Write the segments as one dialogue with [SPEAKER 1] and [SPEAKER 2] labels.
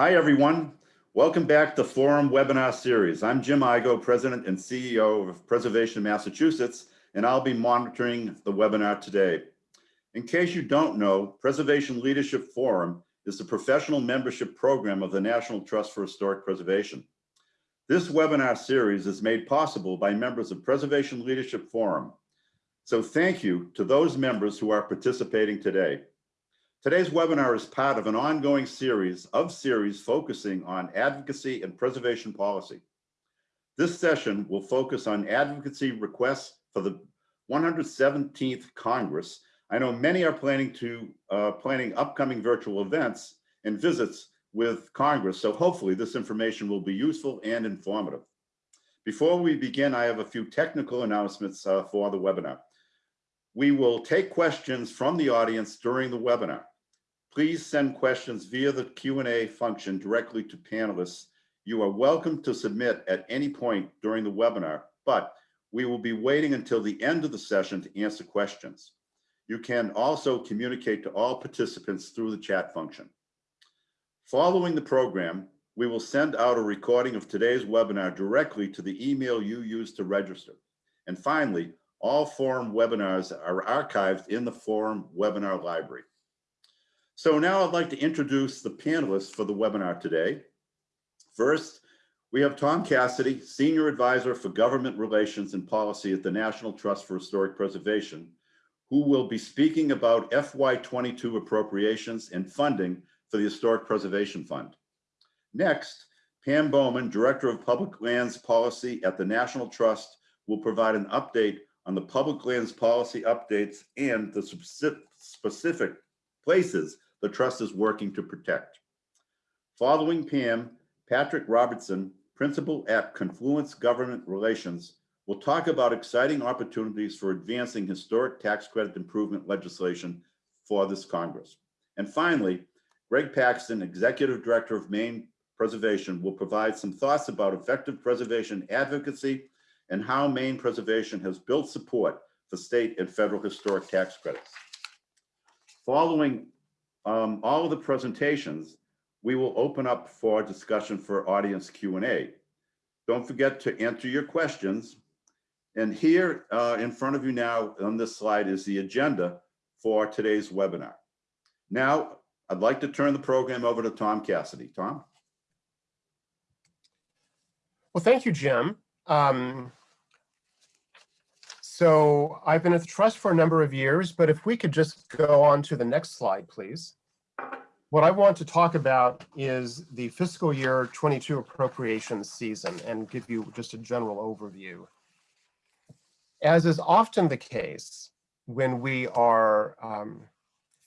[SPEAKER 1] Hi, everyone. Welcome back to Forum Webinar Series. I'm Jim Igoe, President and CEO of Preservation Massachusetts, and I'll be monitoring the webinar today. In case you don't know, Preservation Leadership Forum is the professional membership program of the National Trust for Historic Preservation. This webinar series is made possible by members of Preservation Leadership Forum. So thank you to those members who are participating today. Today's webinar is part of an ongoing series of series focusing on advocacy and preservation policy. This session will focus on advocacy requests for the 117th Congress. I know many are planning to uh, planning upcoming virtual events and visits with Congress, so hopefully this information will be useful and informative. Before we begin, I have a few technical announcements uh, for the webinar. We will take questions from the audience during the webinar. Please send questions via the Q&A function directly to panelists. You are welcome to submit at any point during the webinar, but we will be waiting until the end of the session to answer questions. You can also communicate to all participants through the chat function. Following the program, we will send out a recording of today's webinar directly to the email you used to register. And finally, all forum webinars are archived in the forum webinar library. So now I'd like to introduce the panelists for the webinar today. First, we have Tom Cassidy, Senior Advisor for Government Relations and Policy at the National Trust for Historic Preservation, who will be speaking about FY22 appropriations and funding for the Historic Preservation Fund. Next, Pam Bowman, Director of Public Lands Policy at the National Trust, will provide an update on the public lands policy updates and the specific places the trust is working to protect. Following Pam, Patrick Robertson, principal at Confluence Government Relations, will talk about exciting opportunities for advancing historic tax credit improvement legislation for this Congress. And finally, Greg Paxton, Executive Director of Maine Preservation, will provide some thoughts about effective preservation advocacy and how Maine Preservation has built support for state and federal historic tax credits. Following um, all of the presentations, we will open up for discussion for audience Q&A. Don't forget to enter your questions. And here uh, in front of you now on this slide is the agenda for today's webinar. Now, I'd like to turn the program over to Tom Cassidy. Tom?
[SPEAKER 2] Well, thank you, Jim. Um, so I've been at the trust for a number of years, but if we could just go on to the next slide, please. What I want to talk about is the fiscal year 22 appropriations season and give you just a general overview. As is often the case when we are um,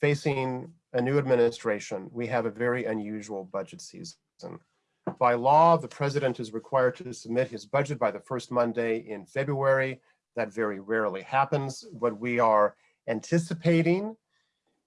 [SPEAKER 2] facing a new administration, we have a very unusual budget season. By law, the president is required to submit his budget by the first Monday in February. That very rarely happens. What we are anticipating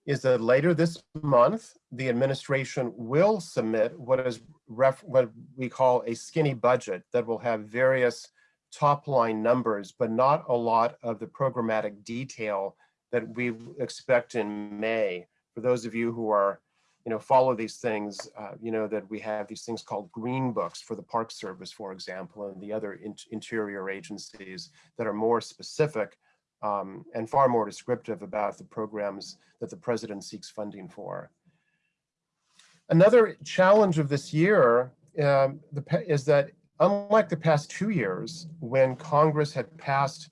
[SPEAKER 2] is that later this month, the administration will submit what is what we call a skinny budget that will have various top line numbers, but not a lot of the programmatic detail that we expect in May. For those of you who are, you know, follow these things, uh, you know that we have these things called green books for the Park Service, for example, and the other in interior agencies that are more specific um, and far more descriptive about the programs that the president seeks funding for. Another challenge of this year um, the, is that unlike the past two years, when Congress had passed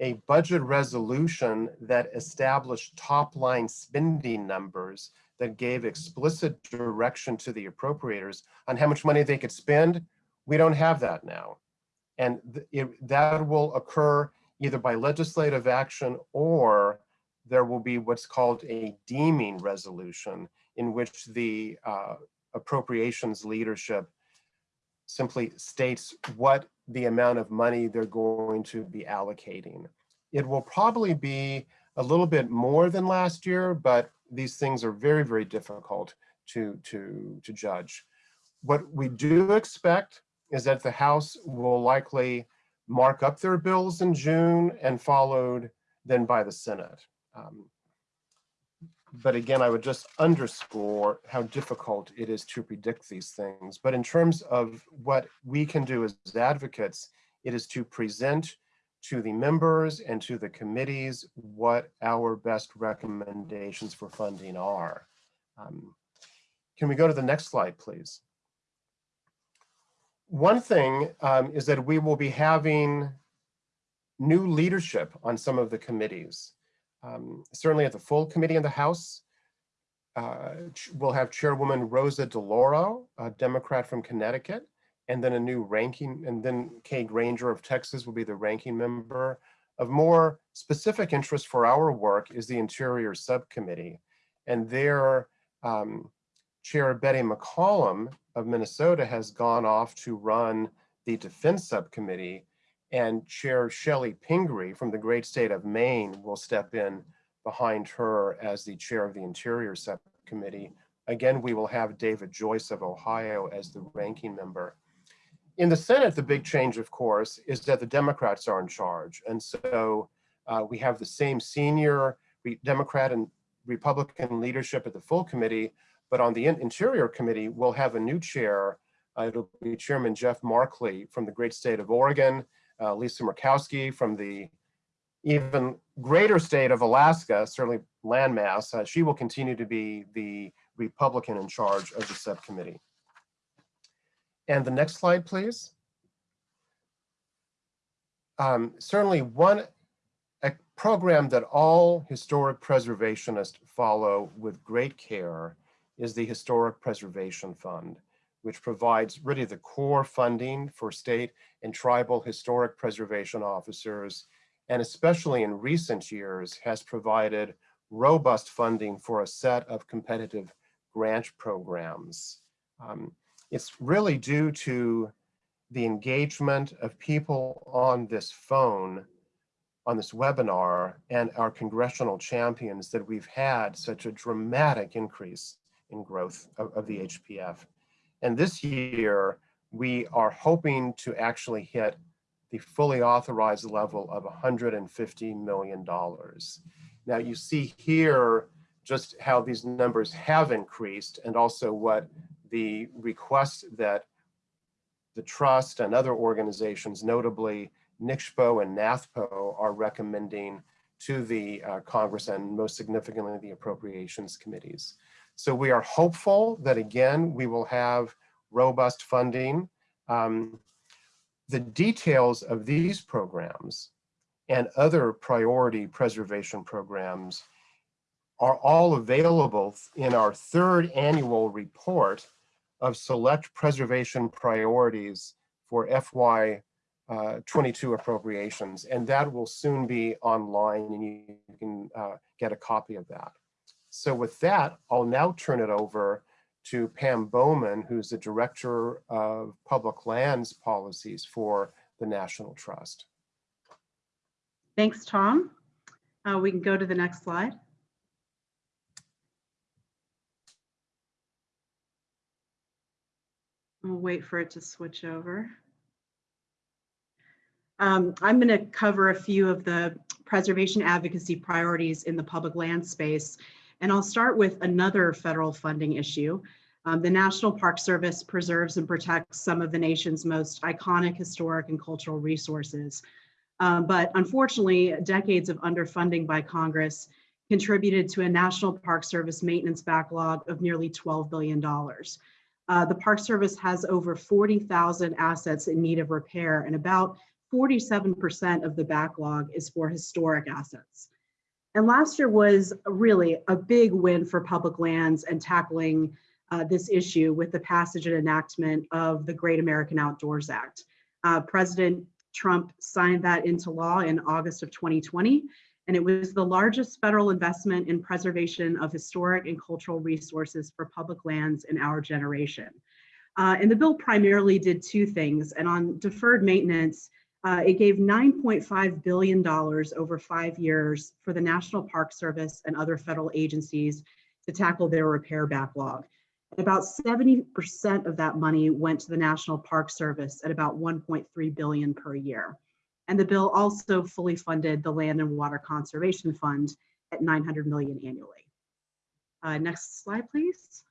[SPEAKER 2] a budget resolution that established top line spending numbers that gave explicit direction to the appropriators on how much money they could spend, we don't have that now. And it, that will occur either by legislative action or there will be what's called a deeming resolution in which the uh, appropriations leadership simply states what the amount of money they're going to be allocating. It will probably be a little bit more than last year, but these things are very, very difficult to, to, to judge. What we do expect is that the House will likely mark up their bills in June and followed then by the Senate. Um, but again, I would just underscore how difficult it is to predict these things. But in terms of what we can do as advocates, it is to present to the members and to the committees what our best recommendations for funding are. Um, Can we go to the next slide, please? One thing um, is that we will be having new leadership on some of the committees. Um, certainly at the full committee in the House, uh, we'll have Chairwoman Rosa DeLauro, a Democrat from Connecticut, and then a new ranking, and then Kay Granger of Texas will be the ranking member. Of more specific interest for our work is the Interior Subcommittee, and their um, Chair Betty McCollum of Minnesota has gone off to run the Defense Subcommittee, and Chair Chellie Pingree from the great state of Maine will step in behind her as the chair of the Interior Subcommittee. Again, we will have David Joyce of Ohio as the ranking member. In the Senate, the big change, of course, is that the Democrats are in charge. And so uh, we have the same senior Democrat and Republican leadership at the full committee, but on the Interior Committee, we'll have a new chair. Uh, it'll be Chairman Jeff Merkley from the great state of Oregon, uh, Lisa Murkowski from the even greater state of Alaska, certainly landmass, uh, she will continue to be the Republican in charge of the subcommittee. And the next slide, please. Um, certainly one a program that all historic preservationists follow with great care is the Historic Preservation Fund which provides really the core funding for state and tribal historic preservation officers, and especially in recent years has provided robust funding for a set of competitive grant programs. Um, it's really due to the engagement of people on this phone, on this webinar, and our congressional champions that we've had such a dramatic increase in growth of, of the HPF. And this year, we are hoping to actually hit the fully authorized level of $150 million. Now you see here just how these numbers have increased and also what the request that the trust and other organizations, notably NCSHPO and NATHPO are recommending to the uh, Congress and most significantly the appropriations committees. So we are hopeful that again, we will have robust funding. Um, the details of these programs and other priority preservation programs are all available in our third annual report of select preservation priorities for FY uh, 22 appropriations, and that will soon be online and you can uh, get a copy of that. So with that, I'll now turn it over to Pam Bowman, who's the Director of Public Lands Policies for the National Trust.
[SPEAKER 3] Thanks, Tom. Uh, we can go to the next slide. We'll wait for it to switch over. Um, I'm going to cover a few of the preservation advocacy priorities in the public land space and I'll start with another federal funding issue. Um, the National Park Service preserves and protects some of the nation's most iconic historic and cultural resources. Um, but unfortunately, decades of underfunding by Congress contributed to a National Park Service maintenance backlog of nearly $12 billion. Uh, the Park Service has over 40,000 assets in need of repair and about 47% of the backlog is for historic assets. And last year was really a big win for public lands and tackling uh, this issue with the passage and enactment of the Great American Outdoors Act. Uh, President Trump signed that into law in August of 2020, and it was the largest federal investment in preservation of historic and cultural resources for public lands in our generation. Uh, and the bill primarily did two things, and on deferred maintenance, uh, it gave $9.5 billion over five years for the National Park Service and other federal agencies to tackle their repair backlog. And About 70% of that money went to the National Park Service at about 1.3 billion per year. And the bill also fully funded the Land and Water Conservation Fund at 900 million annually. Uh, next slide, please.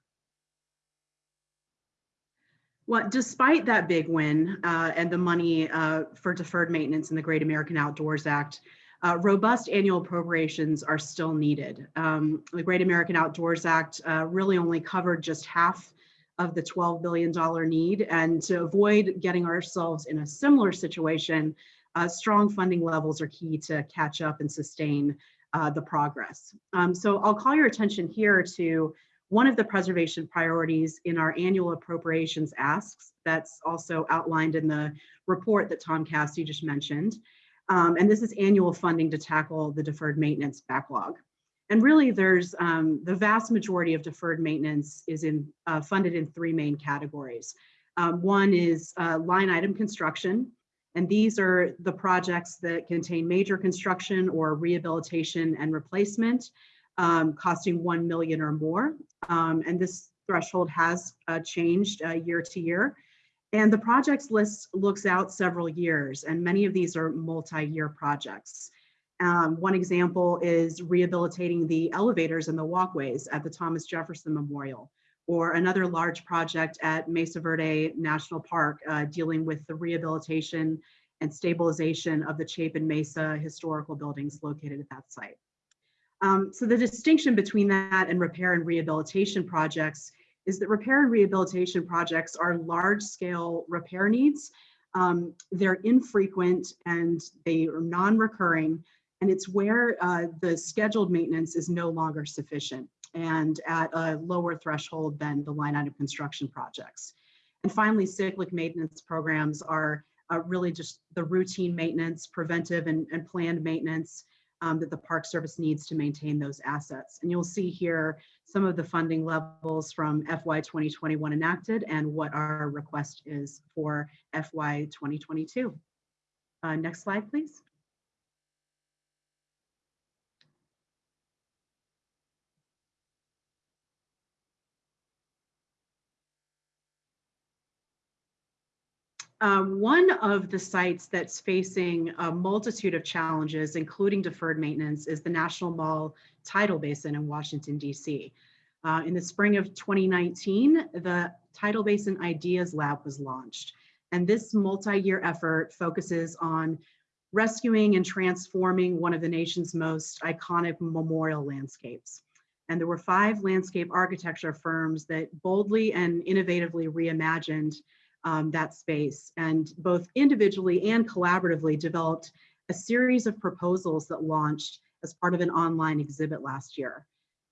[SPEAKER 3] Well, despite that big win uh, and the money uh, for deferred maintenance in the Great American Outdoors Act, uh, robust annual appropriations are still needed. Um, the Great American Outdoors Act uh, really only covered just half of the $12 billion need. And to avoid getting ourselves in a similar situation, uh, strong funding levels are key to catch up and sustain uh, the progress. Um, so I'll call your attention here to one of the preservation priorities in our annual appropriations asks that's also outlined in the report that Tom Cassidy just mentioned. Um, and this is annual funding to tackle the deferred maintenance backlog. And really there's um, the vast majority of deferred maintenance is in uh, funded in three main categories. Um, one is uh, line item construction, and these are the projects that contain major construction or rehabilitation and replacement um, costing 1 million or more. Um, and this threshold has uh, changed uh, year to year. And the projects list looks out several years, and many of these are multi-year projects. Um, one example is rehabilitating the elevators and the walkways at the Thomas Jefferson Memorial, or another large project at Mesa Verde National Park uh, dealing with the rehabilitation and stabilization of the Chapin Mesa historical buildings located at that site. Um, so the distinction between that and repair and rehabilitation projects is that repair and rehabilitation projects are large scale repair needs. Um, they're infrequent and they are non-recurring and it's where uh, the scheduled maintenance is no longer sufficient and at a lower threshold than the line item construction projects. And finally, cyclic maintenance programs are uh, really just the routine maintenance, preventive and, and planned maintenance um, that the Park Service needs to maintain those assets. And you'll see here some of the funding levels from FY 2021 enacted and what our request is for FY 2022. Uh, next slide, please. Um, one of the sites that's facing a multitude of challenges, including deferred maintenance, is the National Mall Tidal Basin in Washington, D.C. Uh, in the spring of 2019, the Tidal Basin Ideas Lab was launched. And this multi-year effort focuses on rescuing and transforming one of the nation's most iconic memorial landscapes. And there were five landscape architecture firms that boldly and innovatively reimagined um, that space and both individually and collaboratively developed a series of proposals that launched as part of an online exhibit last year.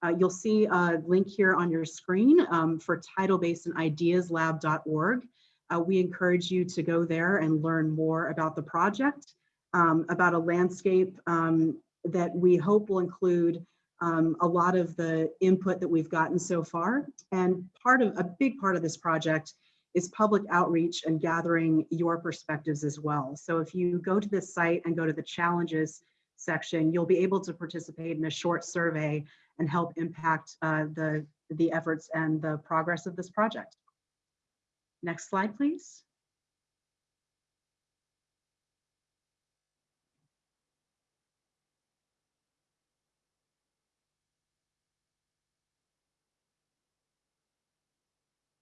[SPEAKER 3] Uh, you'll see a link here on your screen um, for tidalbasinideaslab.org. Uh, we encourage you to go there and learn more about the project, um, about a landscape um, that we hope will include um, a lot of the input that we've gotten so far. And part of a big part of this project is public outreach and gathering your perspectives as well. So if you go to this site and go to the challenges section, you'll be able to participate in a short survey and help impact uh, the, the efforts and the progress of this project. Next slide, please.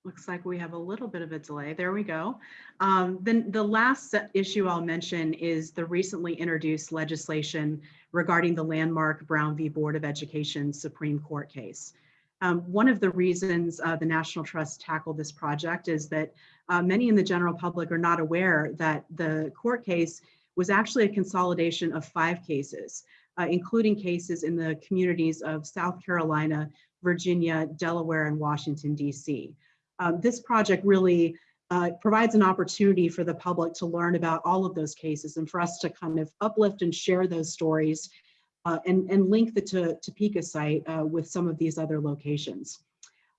[SPEAKER 3] Looks like we have a little bit of a delay. There we go. Um, then the last issue I'll mention is the recently introduced legislation regarding the landmark Brown v. Board of Education Supreme Court case. Um, one of the reasons uh, the National Trust tackled this project is that uh, many in the general public are not aware that the court case was actually a consolidation of five cases, uh, including cases in the communities of South Carolina, Virginia, Delaware, and Washington, D.C um, this project really uh, provides an opportunity for the public to learn about all of those cases and for us to kind of uplift and share those stories uh, and, and link the to, Topeka site uh, with some of these other locations.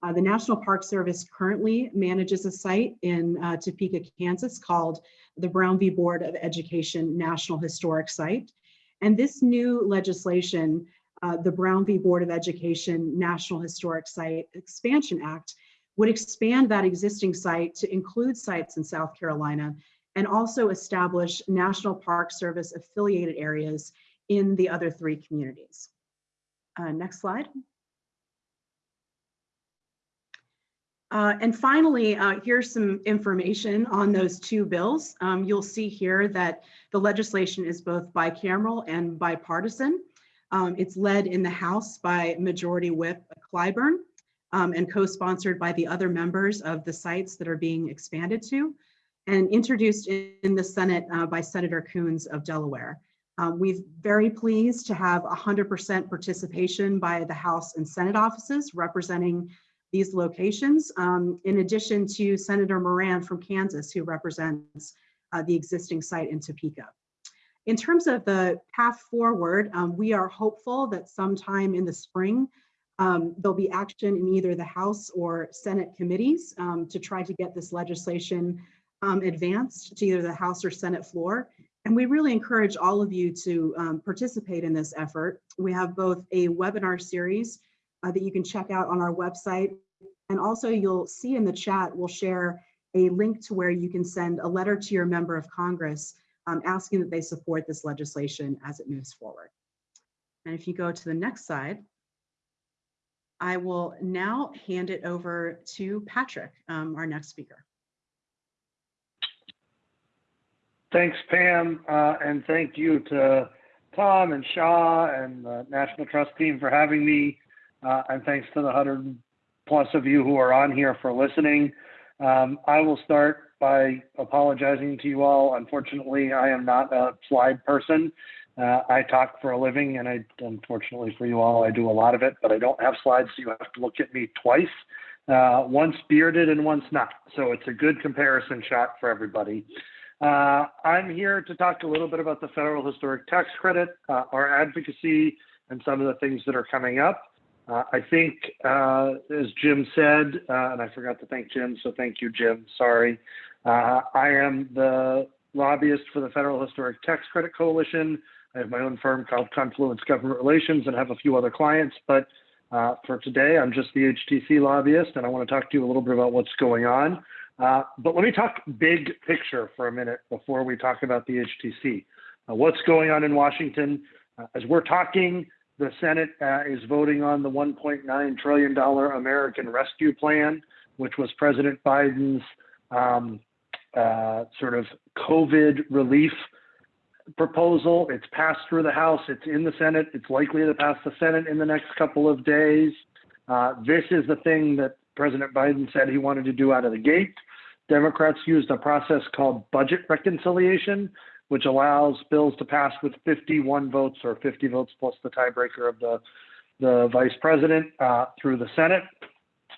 [SPEAKER 3] Uh, the National Park Service currently manages a site in uh, Topeka, Kansas called the Brown v. Board of Education National Historic Site. And this new legislation, uh, the Brown v. Board of Education National Historic Site Expansion Act, would expand that existing site to include sites in South Carolina and also establish National Park Service affiliated areas in the other three communities. Uh, next slide. Uh, and finally, uh, here's some information on those two bills. Um, you'll see here that the legislation is both bicameral and bipartisan. Um, it's led in the House by Majority Whip Clyburn um, and co-sponsored by the other members of the sites that are being expanded to and introduced in the Senate uh, by Senator Coons of Delaware. Um, we're very pleased to have 100% participation by the House and Senate offices representing these locations, um, in addition to Senator Moran from Kansas, who represents uh, the existing site in Topeka. In terms of the path forward, um, we are hopeful that sometime in the spring, um, there'll be action in either the House or Senate committees um, to try to get this legislation um, advanced to either the House or Senate floor. And we really encourage all of you to um, participate in this effort. We have both a webinar series uh, that you can check out on our website. And also you'll see in the chat, we'll share a link to where you can send a letter to your member of Congress um, asking that they support this legislation as it moves forward. And if you go to the next slide, I will now hand it over to Patrick, um, our next speaker.
[SPEAKER 4] Thanks, Pam, uh, and thank you to Tom and Shaw and the National Trust team for having me. Uh, and thanks to the 100 plus of you who are on here for listening. Um, I will start by apologizing to you all. Unfortunately, I am not a slide person. Uh, I talk for a living, and I, unfortunately for you all, I do a lot of it, but I don't have slides, so you have to look at me twice. Uh, once bearded and once not. So it's a good comparison shot for everybody. Uh, I'm here to talk a little bit about the federal historic tax credit, uh, our advocacy, and some of the things that are coming up. Uh, I think, uh, as Jim said, and I forgot to thank Jim, so thank you, Jim. Sorry. I am the lobbyist for the Federal Historic Tax Credit Coalition. I have my own firm called Confluence Government Relations and have a few other clients. But uh, for today, I'm just the HTC lobbyist, and I want to talk to you a little bit about what's going on. Uh, but let me talk big picture for a minute before we talk about the HTC. what's going on in Washington? as we're talking, the Senate uh, is voting on the $1.9 trillion American Rescue Plan, which was President Biden's um, uh, sort of COVID relief proposal. It's passed through the House, it's in the Senate, it's likely to pass the Senate in the next couple of days. Uh, this is the thing that President Biden said he wanted to do out of the gate. Democrats used a process called budget reconciliation, which allows bills to pass with 51 votes or 50 votes plus the tiebreaker of the, the vice president uh, through the Senate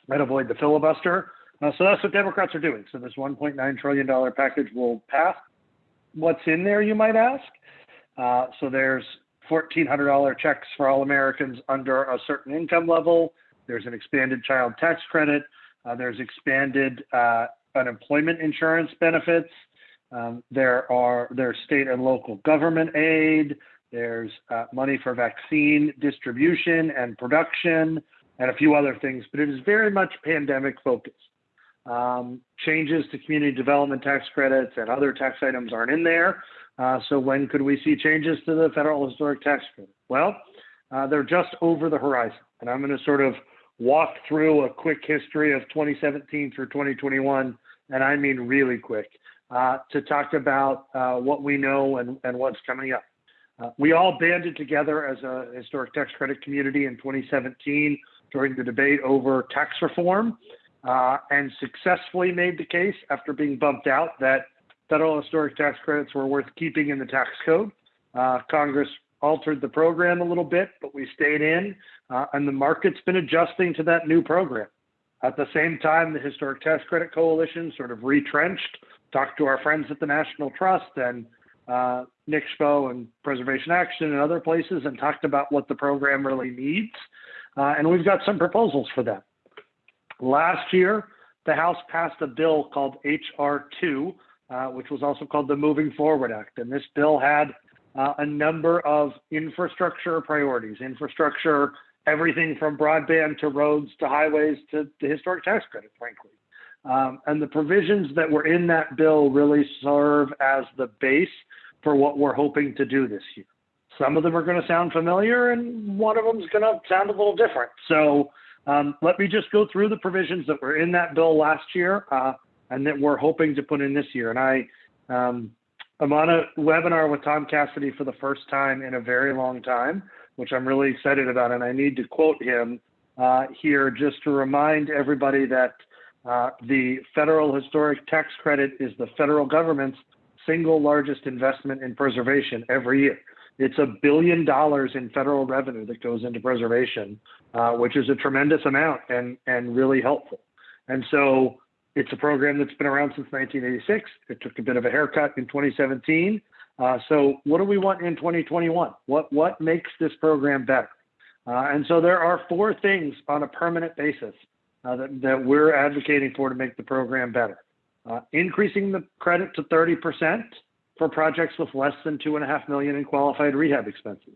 [SPEAKER 4] and avoid the filibuster. Uh, so that's what Democrats are doing. So this $1.9 trillion package will pass. What's in there, you might ask? Uh, so there's $1,400 checks for all Americans under a certain income level. There's an expanded child tax credit. Uh, there's expanded uh, unemployment insurance benefits. Um, there are there's state and local government aid. There's uh, money for vaccine distribution and production, and a few other things. But it is very much pandemic focused. Um, changes to community development tax credits and other tax items aren't in there. Uh, so when could we see changes to the federal historic tax credit? Well, uh, they're just over the horizon, and I'm going to sort of walk through a quick history of 2017 through 2021, and I mean really quick uh, to talk about uh, what we know and, and what's coming up. Uh, we all banded together as a historic tax credit community in 2017 during the debate over tax reform uh, and successfully made the case after being bumped out that federal historic tax credits were worth keeping in the tax code. Uh, Congress altered the program a little bit, but we stayed in, uh, and the market's been adjusting to that new program. At the same time, the Historic Tax Credit Coalition sort of retrenched talked to our friends at the National Trust and uh, NCSHPO and Preservation Action and other places and talked about what the program really needs. Uh, and we've got some proposals for them. Last year, the House passed a bill called H.R. 2, uh, which was also called the Moving Forward Act. And this bill had uh, a number of infrastructure priorities, infrastructure, everything from broadband to roads to highways to the historic tax credit, frankly. Um, and the provisions that were in that bill really serve as the base for what we're hoping to do this year. Some of them are going to sound familiar, and one of them is going to sound a little different. So Um, let me just go through the provisions that were in that bill last year uh, and that we're hoping to put in this year. And I, um, I'm on a webinar with Tom Cassidy for the first time in a very long time, which I'm really excited about. And I need to quote him uh, here just to remind everybody that uh, the federal historic tax credit is the federal government's single largest investment in preservation every year. It's a billion dollars in federal revenue that goes into preservation, uh, which is a tremendous amount and, and really helpful. And so it's a program that's been around since 1986. It took a bit of a haircut in 2017. Uh, so what do we want in 2021? What, what makes this program better? Uh, and so there are four things on a permanent basis uh, that, that we're advocating for to make the program better. Uh, increasing the credit to 30% for projects with less than two and a half million in qualified rehab expenses,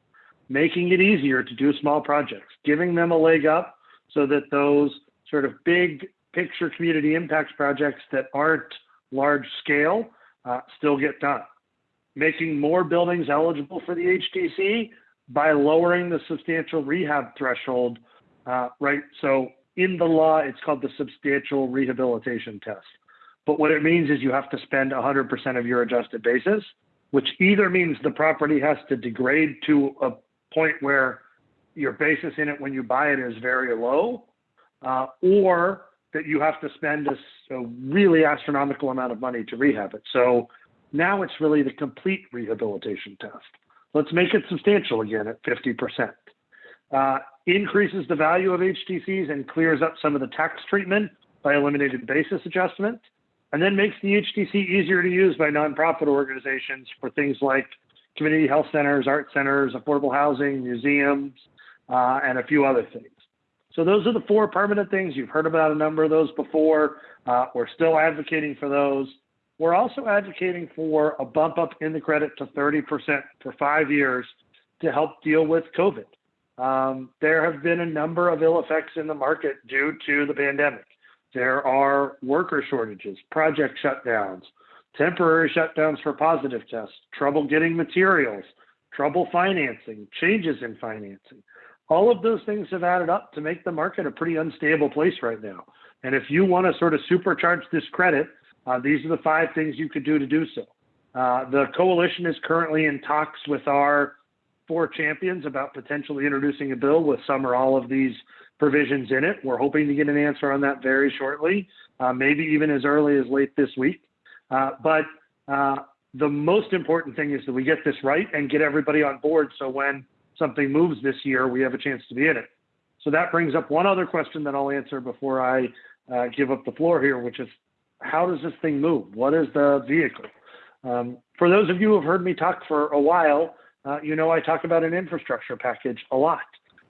[SPEAKER 4] making it easier to do small projects, giving them a leg up so that those sort of big picture community impacts projects that aren't large scale uh, still get done. Making more buildings eligible for the HTC by lowering the substantial rehab threshold, uh, right? So in the law, it's called the substantial rehabilitation test. But what it means is you have to spend 100% of your adjusted basis, which either means the property has to degrade to a point where your basis in it when you buy it is very low, uh, or that you have to spend a, a really astronomical amount of money to rehab it. So now it's really the complete rehabilitation test. Let's make it substantial again at 50%. Uh, increases the value of HTCs and clears up some of the tax treatment by eliminating basis adjustment, and then makes the HTC easier to use by nonprofit organizations for things like community health centers, art centers, affordable housing, museums, uh, and a few other things. So those are the four permanent things. You've heard about a number of those before. Uh, we're still advocating for those. We're also advocating for a bump up in the credit to 30% for five years to help deal with COVID. Um, there have been a number of ill effects in the market due to the pandemic. There are worker shortages, project shutdowns, temporary shutdowns for positive tests, trouble getting materials, trouble financing, changes in financing. All of those things have added up to make the market a pretty unstable place right now. And if you want to sort of supercharge this credit, uh, these are the five things you could do to do so. Uh, the coalition is currently in talks with our four champions about potentially introducing a bill with some or all of these provisions in it. We're hoping to get an answer on that very shortly, uh, maybe even as early as late this week. Uh, but uh, the most important thing is that we get this right and get everybody on board so when something moves this year, we have a chance to be in it. So that brings up one other question that I'll answer before I uh, give up the floor here, which is how does this thing move? What is the vehicle? Um, for those of you who have heard me talk for a while, uh, you know I talk about an infrastructure package a lot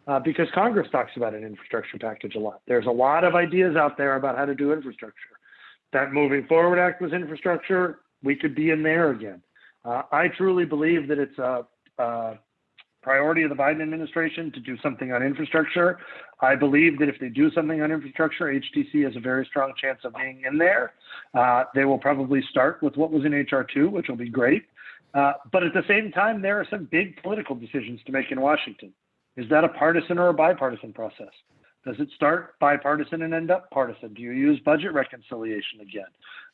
[SPEAKER 4] uh, because Congress talks about an infrastructure package a lot. There's a lot of ideas out there about how to do infrastructure. That Moving Forward Act was infrastructure. We could be in there again. Uh, I truly believe that it's a, a priority of the Biden administration to do something on infrastructure. I believe that if they do something on infrastructure, HTC has a very strong chance of being in there. Uh, they will probably start with what was in HR2, which will be great. Uh, but at the same time, there are some big political decisions to make in Washington. Is that a partisan or a bipartisan process? Does it start bipartisan and end up partisan? Do you use budget reconciliation again?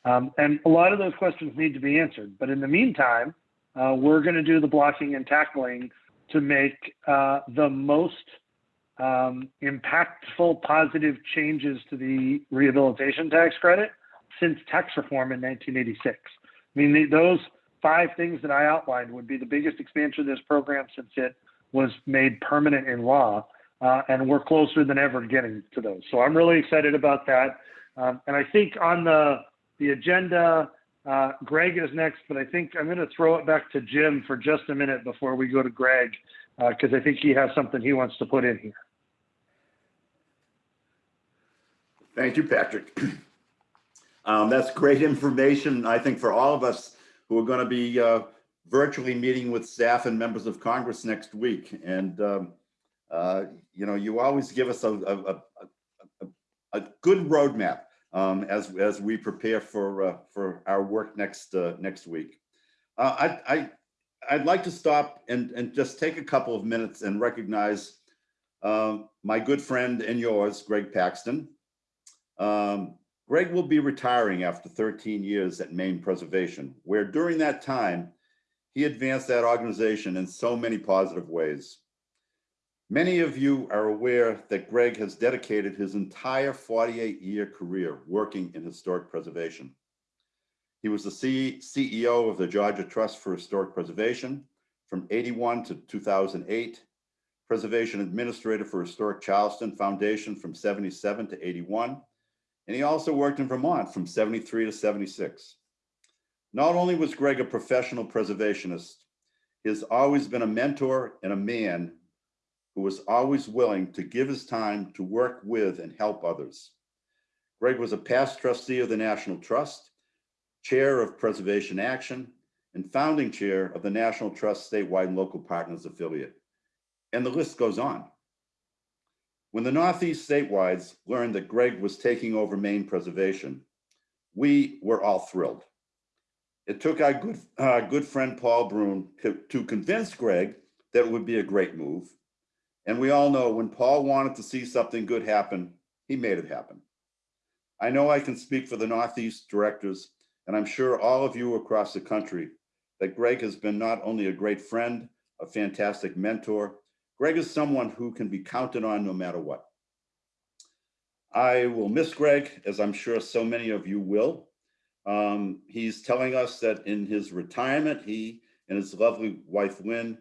[SPEAKER 4] Um, and a lot of those questions need to be answered. But in the meantime, uh, we're going to do the blocking and tackling to make uh, the most um, impactful positive changes to the rehabilitation tax credit since tax reform in 1986. I mean, the, those five things that I outlined would be the biggest expansion of this program since it was made permanent in law. Uh, and we're closer than ever getting to those. So I'm really excited about that. Um, and I think on the, the agenda, uh, Greg is next, but I think I'm going to throw it back to Jim for just a minute before we go to Greg, because uh, I think he has something he wants to put in here.
[SPEAKER 1] Thank you, Patrick. Um, that's great information, I think, for all of us who are going to be uh, virtually meeting with staff and members of Congress next week. And, um, uh, you know, you always give us a, a, a, a good roadmap um, as, as we prepare for, uh, for our work next, uh, next week. Uh, I, I, I'd like to stop and, and just take a couple of minutes and recognize Um, my good friend and yours, Greg Paxton. Um, Greg will be retiring after 13 years at Maine Preservation, where during that time, he advanced that organization in so many positive ways. Many of you are aware that Greg has dedicated his entire 48-year career working in historic preservation. He was the C- CEO of the Georgia Trust for Historic Preservation from 81 to 2008, Preservation Administrator for Historic Charleston Foundation from 77 to 81, and he also worked in Vermont from 73 to 76. Not only was Greg a professional preservationist, he has always been a mentor and a man who was always willing to give his time to work with and help others. Greg was a past trustee of the National Trust, chair of Preservation Action, and founding chair of the National Trust Statewide and Local Partners Affiliate. And the list goes on. When the Northeast Statewides learned that Greg was taking over Maine Preservation, we were all thrilled. It took our good, uh, good friend Paul Bruhn to, to convince Greg that it would be a great move. And we all know when Paul wanted to see something good happen, he made it happen. I know I can speak for the Northeast directors, and I'm sure all of you across the country, that Greg has been not only a great friend, a fantastic mentor, Greg is someone who can be counted on no matter what. I will miss Greg, as I'm sure so many of you will. Um, he's telling us that in his retirement, he and his lovely wife Lynn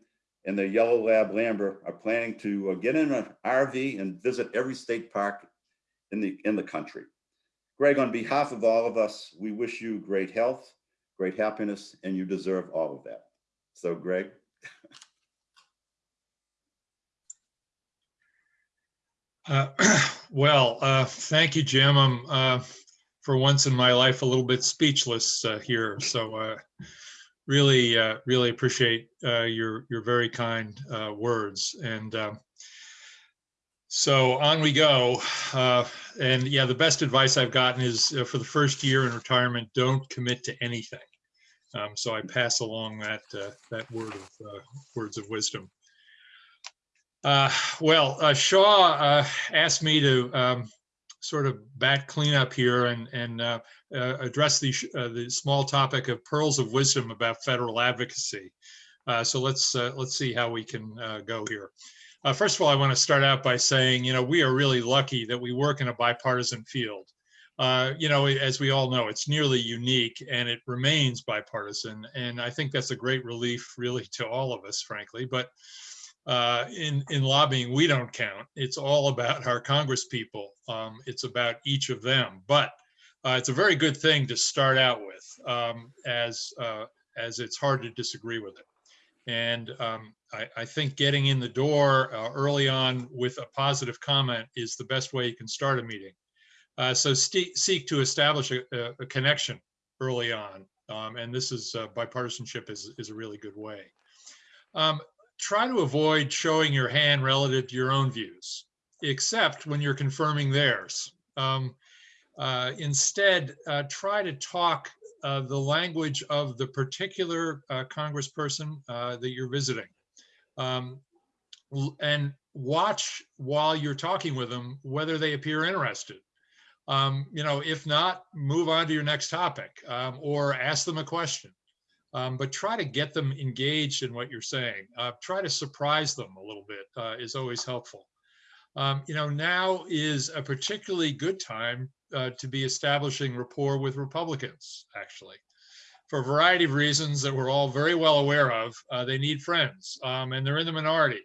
[SPEAKER 1] and the yellow lab Lambert are planning to uh, get in an RV and visit every state park in the in the country. Greg, on behalf of all of us, we wish you great health, great happiness, and you deserve all of that. So, Greg.
[SPEAKER 5] Uh, Well, uh, thank you, Jim. I'm, uh, for once in my life, a little bit speechless uh, here. So uh, really, uh, really appreciate uh, your, your very kind uh, words. And um, so on we go. Uh, And yeah, the best advice I've gotten is for the first year in retirement, don't commit to anything. Um, So I pass along that, that word of, words of wisdom. Uh, Well, uh, Shaw uh, asked me to um, sort of bat cleanup here and, and uh, uh, address the, uh, the small topic of pearls of wisdom about federal advocacy. Uh, So let's, uh, let's see how we can go here. First of all, I want to start out by saying, you know, we are really lucky that we work in a bipartisan field. You know, as we all know, it's nearly unique and it remains bipartisan. And I think that's a great relief really to all of us, frankly. But uh, in in lobbying, we don't count. It's all about our Congress people. Um, it's about each of them. But uh, it's a very good thing to start out with, um, as uh, as it's hard to disagree with it. And um, I, I think getting in the door uh, early on with a positive comment is the best way you can start a meeting. Uh, so seek to establish a, a- a connection early on, um, and this is uh, bipartisanship is is a really good way. Um, try to avoid showing your hand relative to your own views, except when you're confirming theirs. Um, uh, instead, uh, try to talk uh, the language of the particular uh, congressperson uh, that you're visiting. Um, and watch while you're talking with them whether they appear interested. Um, you know, if not, move on to your next topic um, or ask them a question um, but try to get them engaged in what you're saying. Uh, try to surprise them a little bit uh, is always helpful. Um, you know, now is a particularly good time uh, to be establishing rapport with Republicans, actually. For a variety of reasons that we're all very well aware of, uh, they need friends um, and they're in the minority.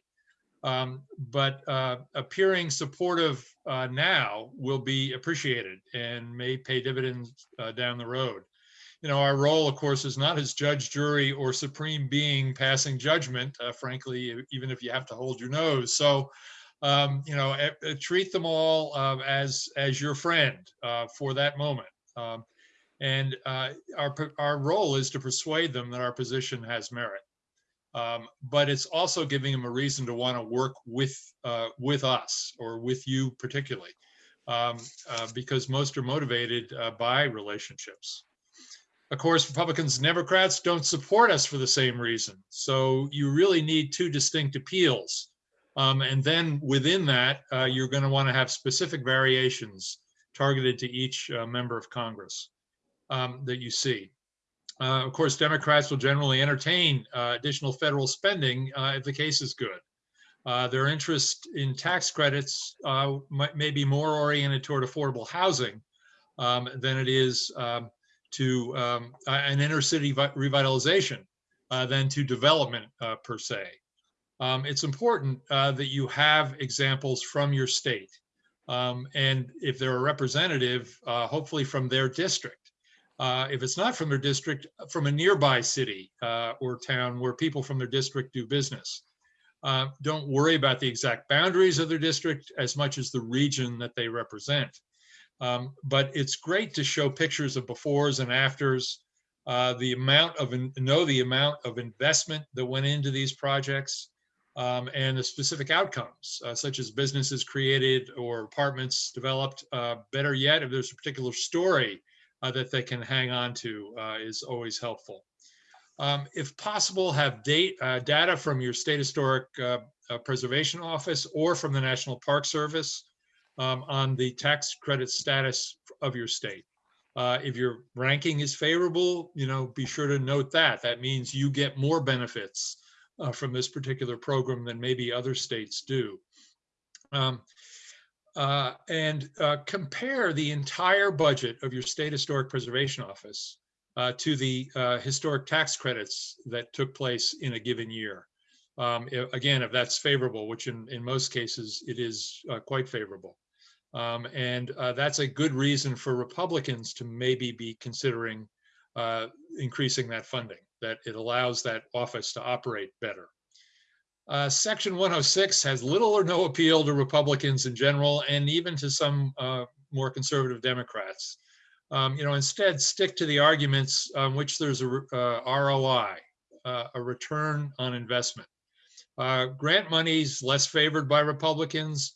[SPEAKER 5] Um, but uh, appearing supportive uh, now will be appreciated and may pay dividends down the road you know, our role, of course, is not as judge, jury, or supreme being passing judgment, uh, frankly, even if you have to hold your nose. So, um, you know, treat them all uh, as as your friend uh, for that moment. Um, and uh, our our role is to persuade them that our position has merit. Um, but it's also giving them a reason to want to work with uh, with us or with you particularly, um, uh, because most are motivated uh, by relationships. Of course, Republicans and Democrats don't support us for the same reason. So you really need two distinct appeals Um, and then within that, uh, you're going to want to have specific variations targeted to each uh, member of Congress um, that you see. Uh, of course, Democrats will generally entertain uh, additional federal spending uh, if the case is good. Uh, their interest in tax credits might, may be more oriented toward affordable housing um, than it is um, to um, an inner city revitalization uh, than to development uh, per se. Um, it's important uh, that you have examples from your state. Um, and if they're a representative, uh, hopefully from their district. Uh, if it's not from their district, from a nearby city uh, or town where people from their district do business. Don't worry about the exact boundaries of their district as much as the region that they represent. Um, but it's great to show pictures of befores and afters, uh, the amount of, know the amount of investment that went into these projects, um, and the specific outcomes, uh, such as businesses created or apartments developed. Uh, better yet, if there's a particular story uh, that they can hang on to, uh, is always helpful. Um, if possible, have date, uh, data from your state historic preservation office or from the National Park Service um, on the tax credit status of your state. Uh, if your ranking is favorable, you know, be sure to note that. That means you get more benefits uh, from this particular program than maybe other states do. Um, uh, and uh, compare the entire budget of your state historic preservation office uh, to the uh, historic tax credits that took place in a given year. Um, again, if that's favorable, which in, in most cases it is quite favorable. Um, and uh, that's a good reason for Republicans to maybe be considering uh, increasing that funding, that it allows that office to operate better. Uh, Section 106 has little or no appeal to Republicans in general, and even to some uh, more conservative Democrats. Um, you know, instead, stick to the arguments on which there's a uh, ROI, uh, a return on investment. Uh, grant money's less favored by Republicans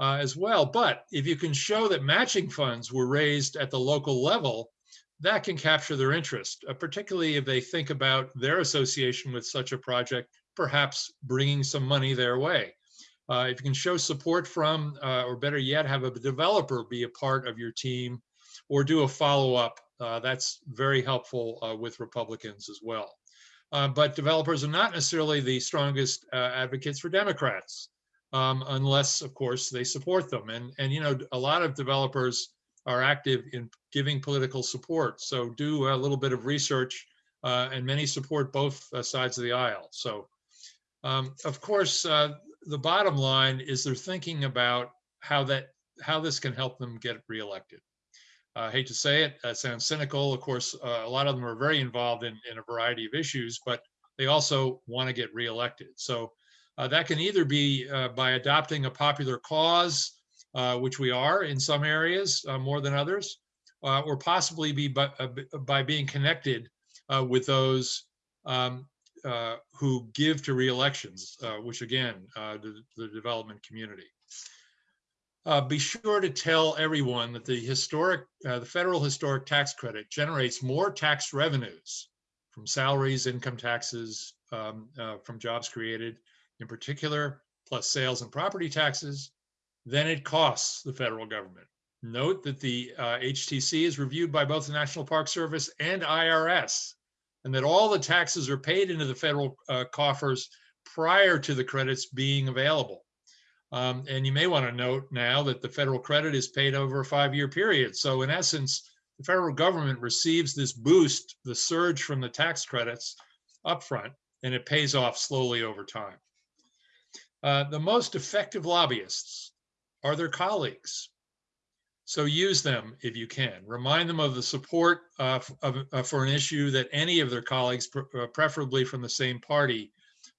[SPEAKER 5] uh, as well, but if you can show that matching funds were raised at the local level, that can capture their interest, uh, particularly if they think about their association with such a project, perhaps bringing some money their way. Uh, if you can show support from, uh, or better yet, have a developer be a part of your team or do a follow-up, uh, that's very helpful uh, with Republicans as well. But developers are not necessarily the strongest advocates for Democrats, um, unless, of course, they support them. And, and, you know, a lot of developers are active in giving political support. So do a little bit of research uh, and many support both uh, sides of the aisle. So, um, of course, uh, the bottom line is they're thinking about how that how this can help them get reelected. I hate to say it, that sounds cynical. Of course, uh, a lot of them are very involved in, in a variety of issues, but they also want to get reelected. So uh, that can either be uh, by adopting a popular cause, uh, which we are in some areas uh, more than others, uh, or possibly be by, uh, by being connected with those um, who give to reelections, which again, the, the development community. Be sure to tell everyone that the historic, the federal historic tax credit generates more tax revenues from salaries, income taxes, um, from jobs created in particular, plus sales and property taxes, than it costs the federal government. Note that the uh, HTC is reviewed by both the National Park Service and IRS, and that all the taxes are paid into the federal uh, coffers prior to the credits being available. Um, and you may want to note now that the federal credit is paid over a five-year period. So in essence, the federal government receives this boost, the surge from the tax credits upfront, and it pays off slowly over time. Uh, the most effective lobbyists are their colleagues. So use them if you can. Remind them of the support uh, of, uh, for an issue that any of their colleagues, pre- uh, preferably from the same party,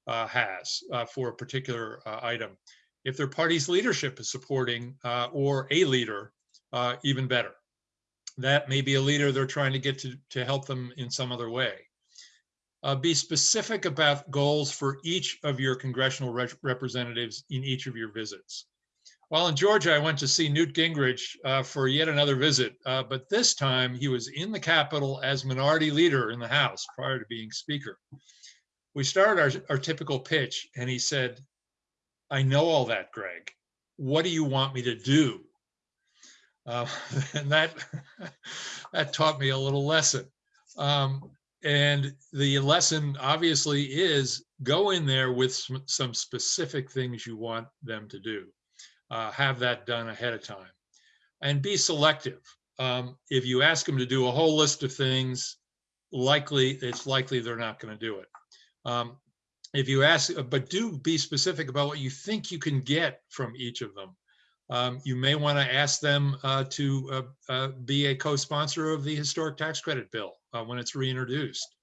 [SPEAKER 5] uh, has for a particular item. If their party's leadership is supporting or a leader, even better. That may be a leader they're trying to get to, to help them in some other way. Uh, be specific about goals for each of your congressional rep- representatives in each of your visits. While in Georgia, I went to see Newt Gingrich uh, for yet another visit, uh, but this time he was in the Capitol as minority leader in the House prior to being Speaker. We started our, our typical pitch, and he said, I know all that, Greg. What do you want me to do? Uh, and that that taught me a little lesson. Um, and the lesson obviously is go in there with some, some specific things you want them to do. Uh, have that done ahead of time and be selective. Um, if you ask them to do a whole list of things, likely it's likely they're not going to do it. Um, if you ask, but do be specific about what you think you can get from each of them. Um, you may want to ask them uh, to uh, uh, be a co-sponsor of the historic tax credit bill uh, when it's reintroduced.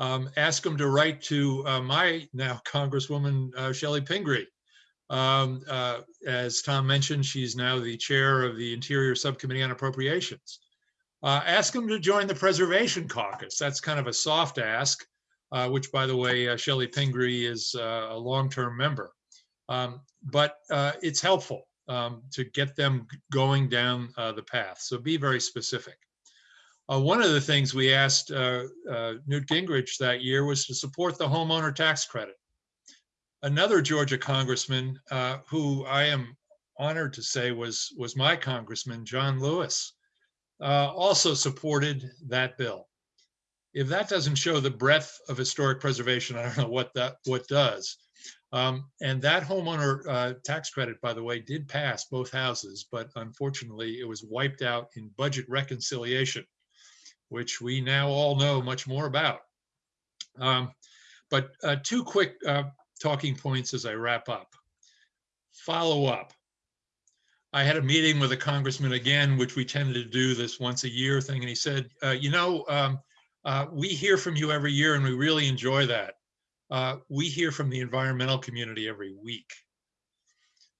[SPEAKER 5] Um, ask them to write to uh, my now Congresswoman uh, Chellie Pingree. Um, as Tom mentioned, she's now the chair of the Interior Subcommittee on Appropriations. ask them to join the Preservation Caucus. That's kind of a soft ask, which, by the way, Chellie Pingree is a long-term member. Um, but it's helpful um, to get them going down uh, the path. So be very specific. Uh, one of the things we asked uh, uh, Newt Gingrich that year was to support the homeowner tax credit. Another Georgia congressman uh, who I am honored to say was, was my congressman, John Lewis, uh, also supported that bill. If that doesn't show the breadth of historic preservation, I don't know what that what does. Um, and that homeowner uh, tax credit, by the way, did pass both houses, but unfortunately it was wiped out in budget reconciliation, which we now all know much more about. Um, but uh, two quick uh, talking points as I wrap up. Follow up. I had a meeting with a congressman again, which we tended to do this once a year thing, and he said, uh, you know, um, uh, we hear from you every year and we really enjoy that uh, we hear from the environmental community every week.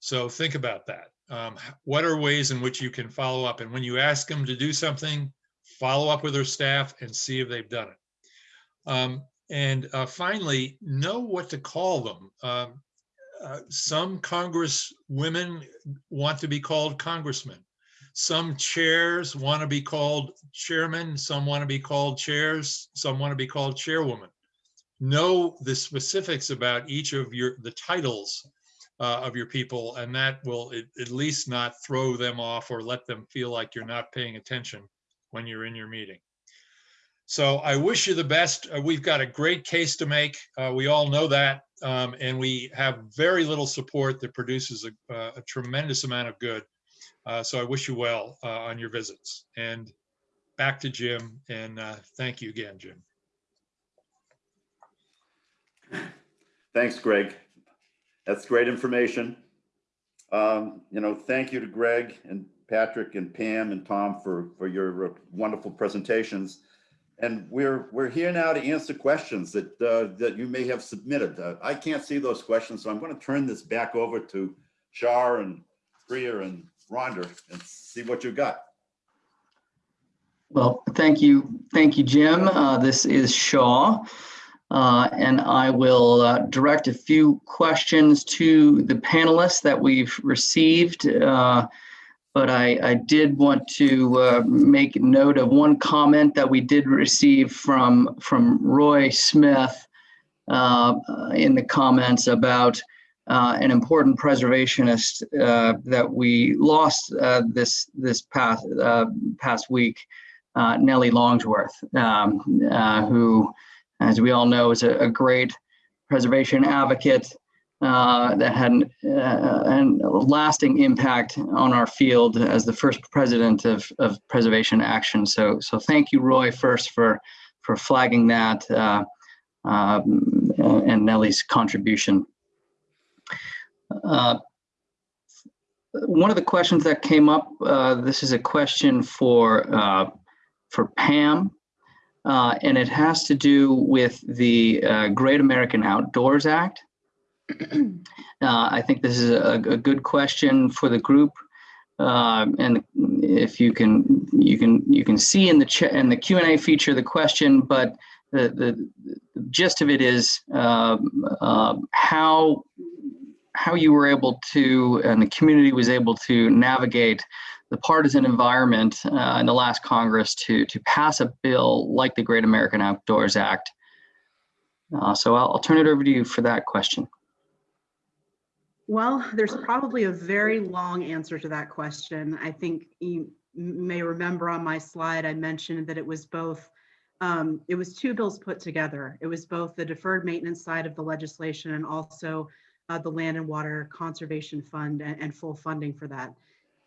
[SPEAKER 5] So think about that. Um, what are ways in which you can follow up? And when you ask them to do something, follow up with their staff and see if they've done it. Um, and uh, finally, know what to call them. Um, uh, some Congress women want to be called congressmen. Some chairs want to be called chairmen. Some want to be called chairs. Some want to be called chairwoman know the specifics about each of your the titles uh, of your people and that will at, least not throw them off or let them feel like you're not paying attention when you're in your meeting. So i wish you the best. Uh, we've got a great case to make. Uh, we all know that um, and we have very little support that produces a, uh, a tremendous amount of good. Uh, so i wish you well uh, on your visits. And back to jim and thank you again jim
[SPEAKER 1] Thanks, Greg. That's great information. Um, you know, thank you to Greg and Patrick and Pam and Tom for, for your wonderful presentations. And we're, we're here now to answer questions that, uh, that you may have submitted. Uh, I can't see those questions, so I'm going to turn this back over to Shaw and Priya and Rhonda and see what you got.
[SPEAKER 6] Well, thank you. Thank you, Jim. Uh, this is Shaw. Uh, and I will uh, direct a few questions to the panelists that we've received. Uh, but I, I, did want to uh, make note of one comment that we did receive from, from Roy Smith uh, in the comments about an important preservationist that we lost this, this past, past week, Nellie Longsworth, um, who as we all know, is a, a great preservation advocate uh, that had an, uh, an, lasting impact on our field as the first president of, of Preservation Action. So, so thank you, Roy, first for for flagging that uh, um, and Nellie's contribution. Uh, one of the questions that came up, uh, this is a question for uh, for Pam uh, and it has to do with the uh, Great American Outdoors Act. uh, I think this is a, a, good question for the group, um, and if you can, you can you can see in the in the Q and A feature the question, but the the, the gist of it is um, um, how how you were able to and the community was able to navigate the partisan environment uh, in the last Congress to, to pass a bill like the Great American Outdoors Act. Uh, so I'll, I'll turn it over to you for that question.
[SPEAKER 3] Well, there's probably a very long answer to that question. I think you may remember on my slide, I mentioned that it was both, um, it was two bills put together. It was both the deferred maintenance side of the legislation and also uh, the Land and Water Conservation Fund and, and full funding for that.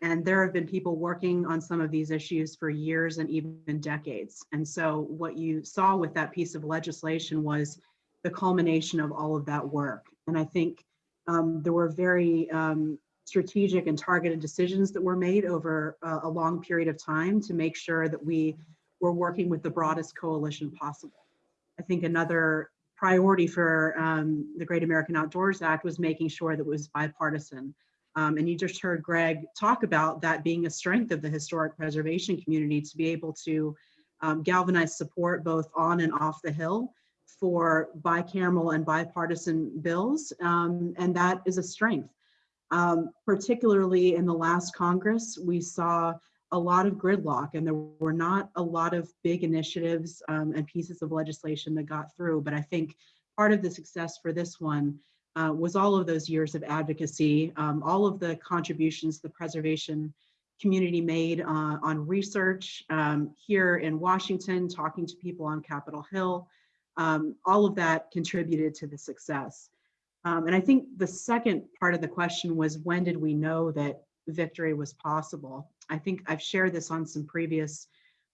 [SPEAKER 3] And there have been people working on some of these issues for years and even decades. And so what you saw with that piece of legislation was the culmination of all of that work. And I think um, there were very um, strategic and targeted decisions that were made over a, a long period of time to make sure that we were working with the broadest coalition possible. I think another priority for um, the Great American Outdoors Act was making sure that it was bipartisan. Um, and you just heard Greg talk about that being a strength of the historic preservation community to be able to um, galvanize support both on and off the Hill for bicameral and bipartisan bills, um, and that is a strength. Um, particularly in the last Congress, we saw a lot of gridlock and there were not a lot of big initiatives um, and pieces of legislation that got through. But I think part of the success for this one uh, was all of those years of advocacy, um, all of the contributions the preservation community made uh, on research um, here in Washington, talking to people on Capitol Hill, um, all of that contributed to the success. Um, and I think the second part of the question was when did we know that victory was possible? I think I've shared this on some previous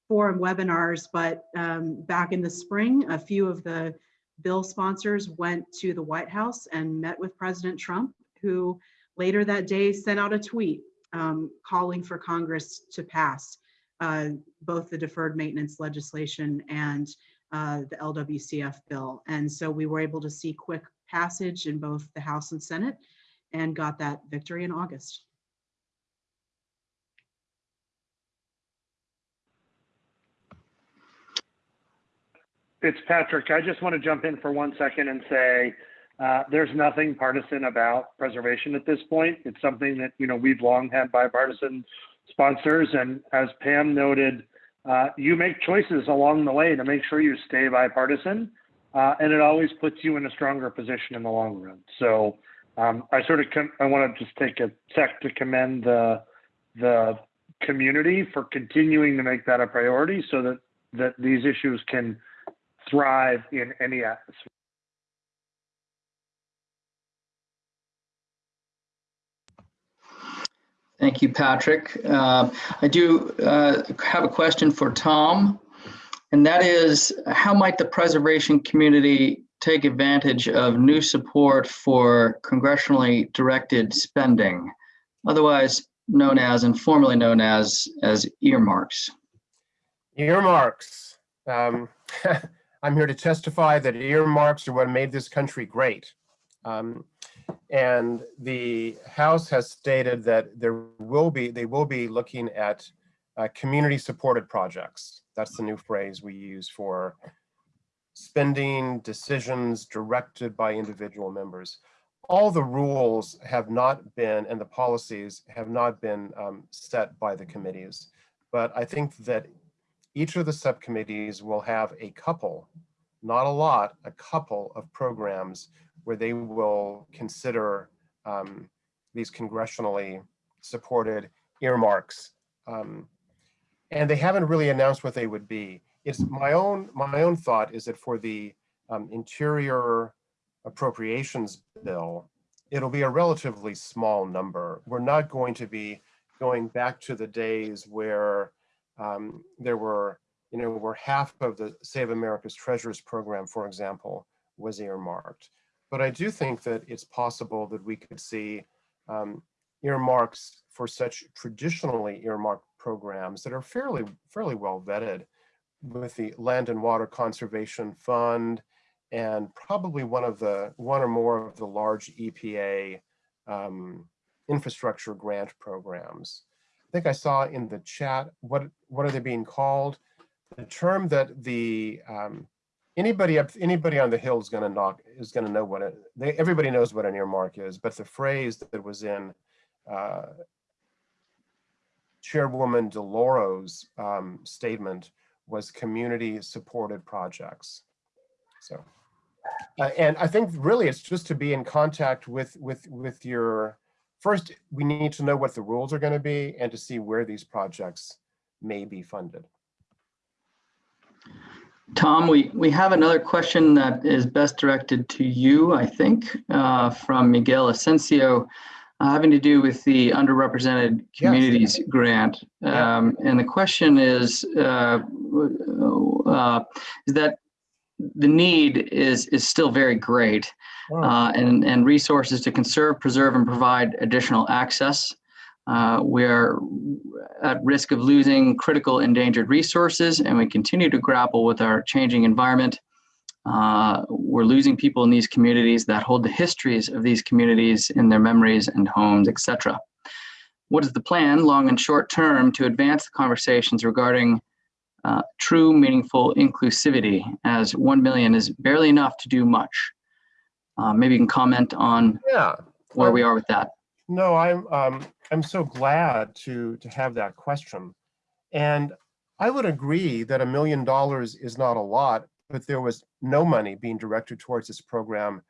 [SPEAKER 3] forum webinars, but um, back in the spring, a few of the bill sponsors went to the White House and met with President Trump, who later that day sent out a tweet um, calling for Congress to pass uh, both the deferred maintenance legislation and uh, the LWCF bill. And so we were able to see quick passage in both the House and Senate and got that victory in August.
[SPEAKER 4] It's Patrick. I just want to jump in for one second and say uh, there's nothing partisan about preservation at this point. It's something that you know we've long had bipartisan sponsors, and as Pam noted, uh, you make choices along the way to make sure you stay bipartisan, uh, and it always puts you in a stronger position in the long run. So um, I sort of I want to just take a sec to commend the the community for continuing to make that a priority, so that that these issues can thrive in any atmosphere.
[SPEAKER 6] Thank you, Patrick. Uh, I do uh, have a question for Tom, and that is how might the preservation community take advantage of new support for congressionally directed spending, otherwise known as and formerly known as as earmarks?
[SPEAKER 2] Earmarks. Um, I'm here to testify that earmarks are what made this country great. Um, and the House has stated that there will be, they will be looking at uh, community supported projects. That's the new phrase we use for spending decisions directed by individual members. All the rules have not been, and the policies have not been um, set by the committees. But I think that each of the subcommittees will have a couple, not a lot, a couple of programs where they will consider um, these congressionally supported earmarks. Um, and they haven't really announced what they would be. It's my own my own thought is that for the um, interior appropriations bill, it'll be a relatively small number. We're not going to be going back to the days where um, there were, you know, where half of the Save America's Treasures program, for example, was earmarked. But I do think that it's possible that we could see um, earmarks for such traditionally earmarked programs that are fairly fairly well vetted with the Land and Water Conservation Fund and probably one of the one or more of the large EPA um, infrastructure grant programs. I think I saw in the chat what what are they being called? The term that the um, anybody up anybody on the hill is going to knock is going to know what it they, everybody knows what an earmark is but the phrase that was in uh, chairwoman DeLauro's um, statement was community supported projects so Uh, and I think really it's just to be in contact with, with, with your, first, we need to know what the rules are going to be and to see where these projects may be funded.
[SPEAKER 6] Tom, we, we have another question that is best directed to you, I think, uh, from Miguel Asensio, uh, having to do with the underrepresented communities grant.
[SPEAKER 2] Yeah.
[SPEAKER 6] Um, and the question is, uh, uh, is that the need is, is still very great uh, and, and resources to conserve, preserve, and provide additional access. Uh, we are at risk of losing critical endangered resources, and we continue to grapple with our changing environment. Uh, we're losing people in these communities that hold the histories of these communities in their memories and homes, etc. What is the plan, long and short term, to advance the conversations regarding uh, true, meaningful inclusivity, as 1 million is barely enough to do much? Uh, maybe you can comment on
[SPEAKER 2] Yeah,
[SPEAKER 6] where we are with that.
[SPEAKER 2] no, I'm, um, I'm so glad to, to have that question. And I would agree that a million dollars is not a lot, but there was no money being directed towards this program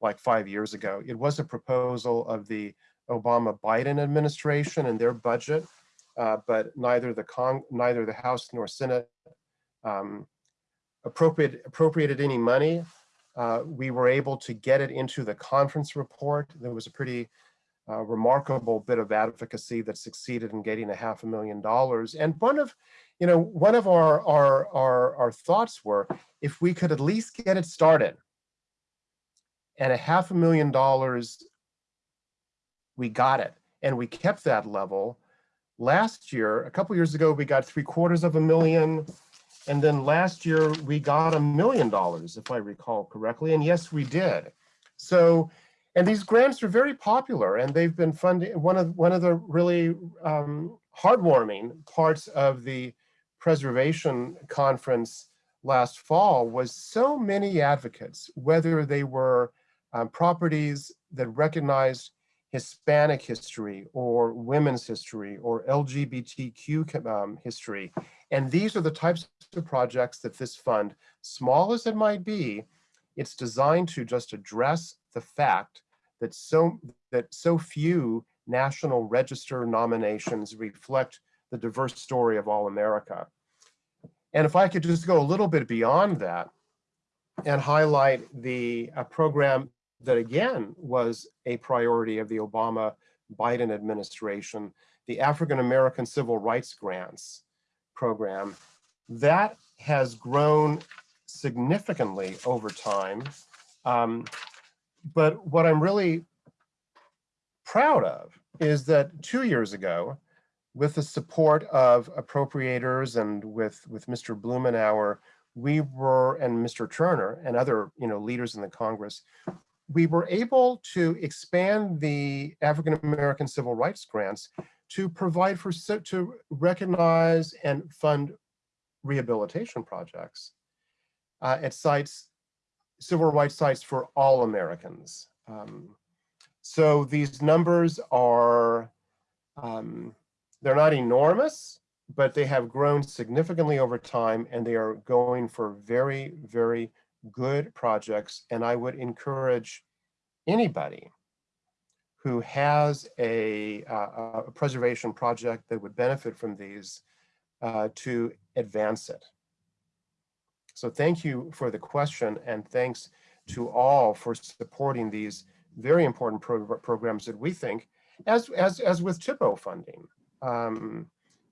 [SPEAKER 2] like five years ago. It was a proposal of the Obama Biden administration and their budget, uh, but neither the Cong, neither the House nor Senate um, appropriate, appropriated any money. Uh, we were able to get it into the conference report. There was a pretty uh, remarkable bit of advocacy that succeeded in getting a half a million dollars. And one of, you know, one of our, our, our, our thoughts were, if we could at least get it started and a half a million dollars, we got it. And we kept that level. Last year, a couple years ago, we got three quarters of a million. And then last year, we got a million dollars, if I recall correctly. And yes, we did. So, and these grants are very popular and they've been funding, one of, one of the really um, heartwarming parts of the preservation conference last fall was so many advocates, whether they were um, properties that recognized Hispanic history or women's history or LGBTQ um, history. And these are the types of projects that this fund, small as it might be, it's designed to just address the fact that so, that so few National Register nominations reflect the diverse story of all America. And if I could just go a little bit beyond that and highlight the uh, program that again was a priority of the Obama Biden administration, the African American Civil Rights Grants program, that has grown significantly over time. Um, but what I'm really proud of is that two years ago, with the support of appropriators and with, with Mr. Blumenauer, we were, and Mr. Turner and other you know, leaders in the Congress, we were able to expand the African American Civil Rights grants to provide for, to recognize and fund rehabilitation projects uh, at sites, civil rights sites for all Americans. Um, so these numbers are, um, they're not enormous, but they have grown significantly over time and they are going for very, very good projects. And I would encourage anybody who has a, uh, a preservation project that would benefit from these uh, to advance it. So thank you for the question and thanks to all for supporting these very important pro programs that we think, as, as, as with THPO funding. Um,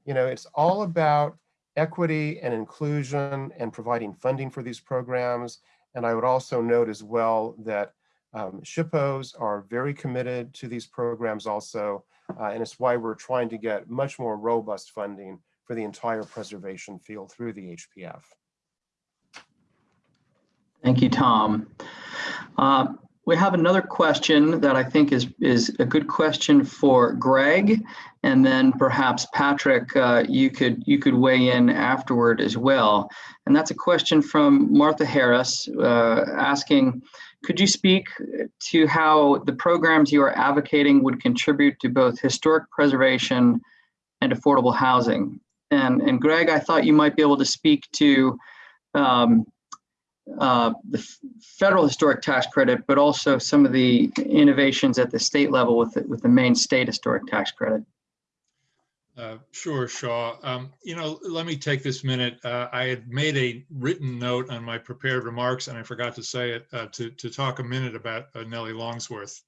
[SPEAKER 2] you know, it's all about equity and inclusion and providing funding for these programs. And I would also note as well that um, SHPOs are very committed to these programs also, uh, and it's why we're trying to get much more robust funding for the entire preservation field through the HPF.
[SPEAKER 6] Thank you, Tom. Uh, we have another question that I think is, is a good question for Greg, and then perhaps Patrick, uh, you could you could weigh in afterward as well. And that's a question from Martha Harris uh, asking, could you speak to how the programs you are advocating would contribute to both historic preservation and affordable housing? And, and Greg, I thought you might be able to speak to um, uh, the federal historic tax credit, but also some of the innovations at the state level with, the- with the Maine state historic tax credit.
[SPEAKER 5] Uh, Sure, Shaw. Um, You know, let me take this minute. Uh, I had made a written note on my prepared remarks, and I forgot to say it, uh, to, to talk a minute about uh, Nellie Longsworth.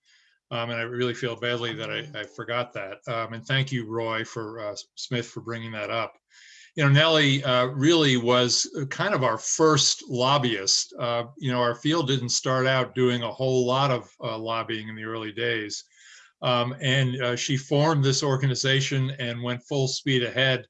[SPEAKER 5] Um, And I really feel badly that I, I forgot that. Um, And thank you, Roy, for, uh, Smith, for bringing that up. You know, Nellie uh, really was kind of our first lobbyist. Uh, You know, our field didn't start out doing a whole lot of uh, lobbying in the early days. Um, and uh, she formed this organization and went full speed ahead.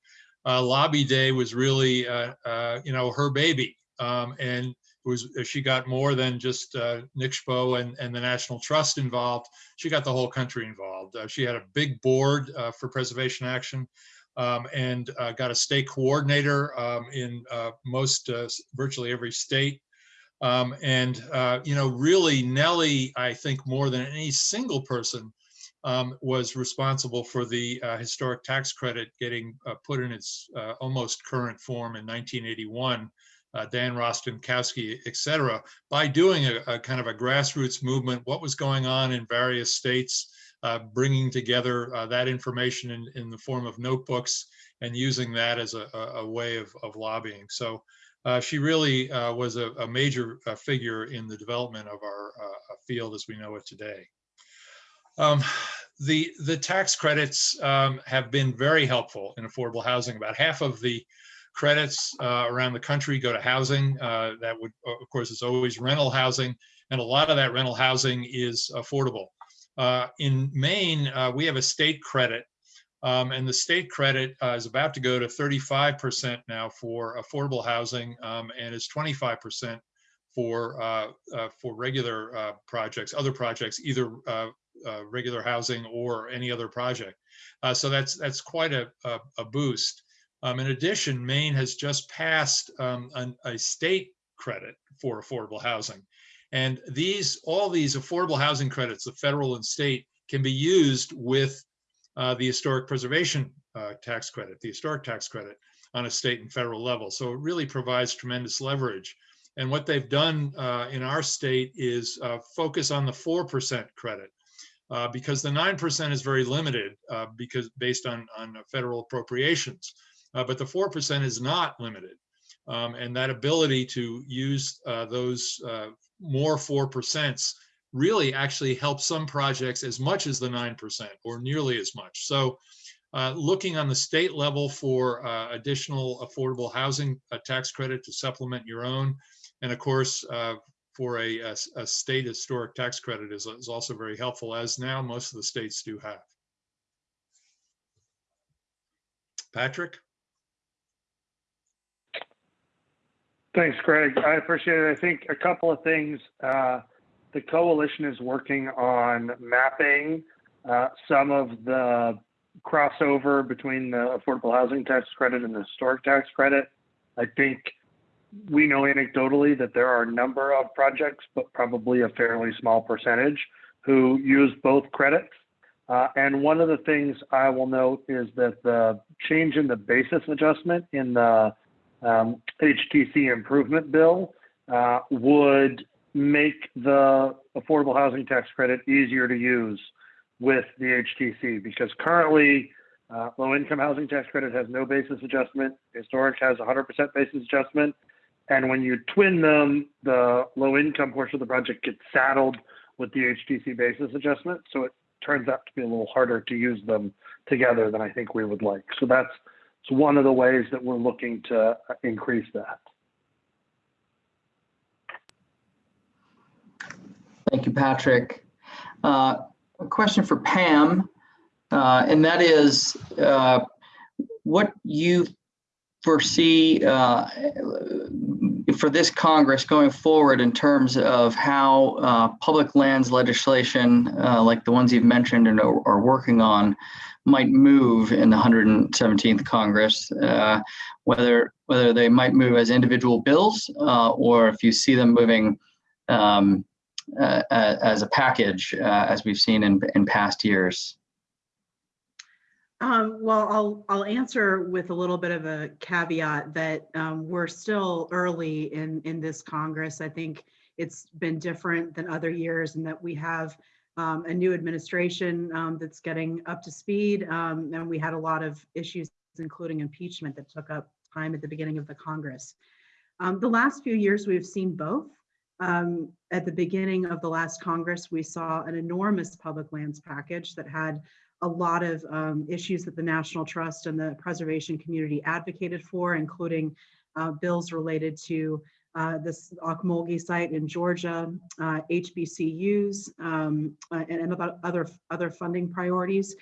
[SPEAKER 5] Uh, Lobby Day was really, uh, uh, you know, her baby. Um, and was she got more than just uh, NCSHPO and, and the National Trust involved. She got the whole country involved. Uh, she had a big board uh, for preservation action um, and uh, got a state coordinator um, in uh, most, uh, virtually every state. Um, and, uh, you know, really Nellie, I think more than any single person um, was responsible for the uh, historic tax credit getting uh, put in its almost current form in 1981. Uh, Dan Rostenkowski, et cetera, by doing a, a kind of a grassroots movement, what was going on in various states, bringing together uh, that information in, in the form of notebooks and using that as a, a, way of, of lobbying. So uh, she really uh, was a, a major uh, figure in the development of our uh, field as we know it today. Um, the the tax credits um, have been very helpful in affordable housing. About half of the credits uh, around the country go to housing. Uh, that would, of course, is always rental housing, and a lot of that rental housing is affordable. Uh, in Maine, uh, we have a state credit, um, and the state credit uh, is about to go to 35% now for affordable housing, um, and is 25% for uh, for regular projects, other projects, either uh, regular housing or any other project. Uh, so that's that's quite a, a, a boost. Um, in addition, Maine has just passed um, an, a state credit for affordable housing. And these, all these affordable housing credits, the federal and state, can be used with uh, the historic preservation uh, tax credit, the historic tax credit on a state and federal level. So it really provides tremendous leverage. And what they've done uh, in our state is uh, focus on the 4% credit uh, because the 9% is very limited uh, because based on, on federal appropriations. But the 4% is not limited. Um, and that ability to use those more 4% really actually help some projects as much as the 9% or nearly as much. So uh, looking on the state level for additional affordable housing tax credit to supplement your own, and of course, for a, a, a, state historic tax credit is, is also very helpful, as now most of the states do have. Patrick?
[SPEAKER 4] Thanks, Greg. I appreciate it. I think a couple of things. Uh, the coalition is working on mapping uh, some of the crossover between the affordable housing tax credit and the historic tax credit. I think we know anecdotally that there are a number of projects, but probably a fairly small percentage who use both credits. Uh, and one of the things I will note is that the change in the basis adjustment in the um, HTC improvement bill uh, would make the affordable housing tax credit easier to use with the HTC because currently uh, low income housing tax credit has no basis adjustment. Historic has 100% basis adjustment. And when you twin them, the low income portion of the project gets saddled with the HTC basis adjustment. So it turns out to be a little harder to use them together than I think we would like. So that's it's one of the ways that we're looking to increase that.
[SPEAKER 6] Thank you, Patrick. Uh, a question for Pam, uh, and that is uh, what you foresee uh, for this Congress going forward in terms of how uh, public lands legislation, uh, like the ones you've mentioned and are, are, working on, might move in the 117th Congress, uh, whether whether they might move as individual bills uh, or if you see them moving um, uh, as a package, as we've seen in, in past years.
[SPEAKER 3] Um, well, I'll, I'll answer with a little bit of a caveat that um, we're still early in, in this Congress. I think it's been different than other years and that we have um, a new administration um, that's getting up to speed. um, and we had a lot of issues, including impeachment that took up time at the beginning of the Congress. Um, the last few years, we've seen both. Um, at the beginning of the last Congress, we saw an enormous public lands package that had a lot of um, issues that the National Trust and the preservation community advocated for, including uh, bills related to uh, this Ocmulgee site in Georgia, uh, HBCUs, um, uh, and, and about other, other funding priorities.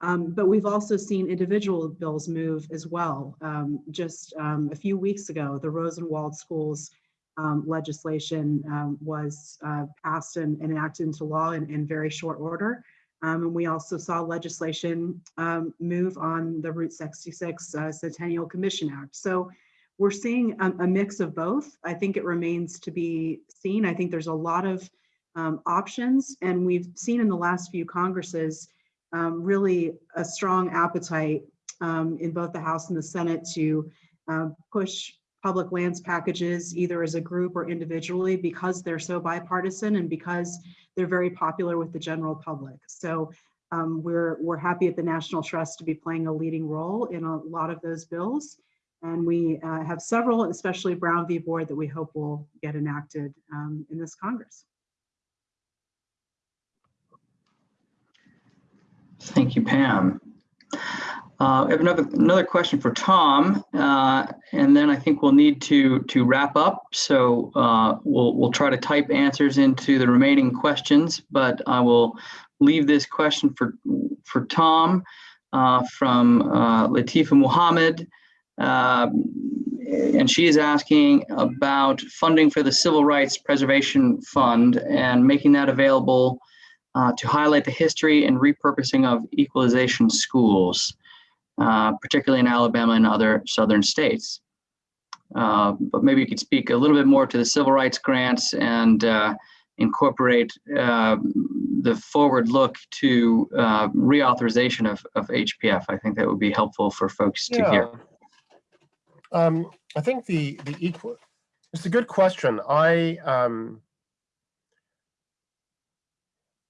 [SPEAKER 3] Um, but we've also seen individual bills move as well. Um, just um, a few weeks ago, the Rosenwald Schools um, legislation um, was uh, passed and, and enacted into law in, in very short order. Um, and we also saw legislation um, move on the Route 66 uh, Centennial Commission Act. So we're seeing a, a, mix of both. I think it remains to be seen. I think there's a lot of um, options, and we've seen in the last few Congresses um, really a strong appetite um, in both the House and the Senate to uh, push public lands packages either as a group or individually because they're so bipartisan and because they're very popular with the general public. So um, we're, we're happy at the National Trust to be playing a leading role in a lot of those bills. And we uh, have several, especially Brown v. Board, that we hope will get enacted um, in this Congress.
[SPEAKER 6] Thank you, Pam. Uh, I have another another question for Tom, uh, and then I think we'll need to to wrap up. So uh, we'll we'll try to type answers into the remaining questions, but I will leave this question for for Tom uh, from uh, Latifa Muhammad, and she is asking about funding for the Civil Rights Preservation Fund and making that available uh, to highlight the history and repurposing of equalization schools. Uh, particularly in Alabama and other southern states. Uh, but maybe you could speak a little bit more to the civil rights grants and uh, incorporate uh, the forward look to uh, reauthorization of, of HPF. I think that would be helpful for folks to hear.
[SPEAKER 2] Um, I think the the equal. It's a good question. I um,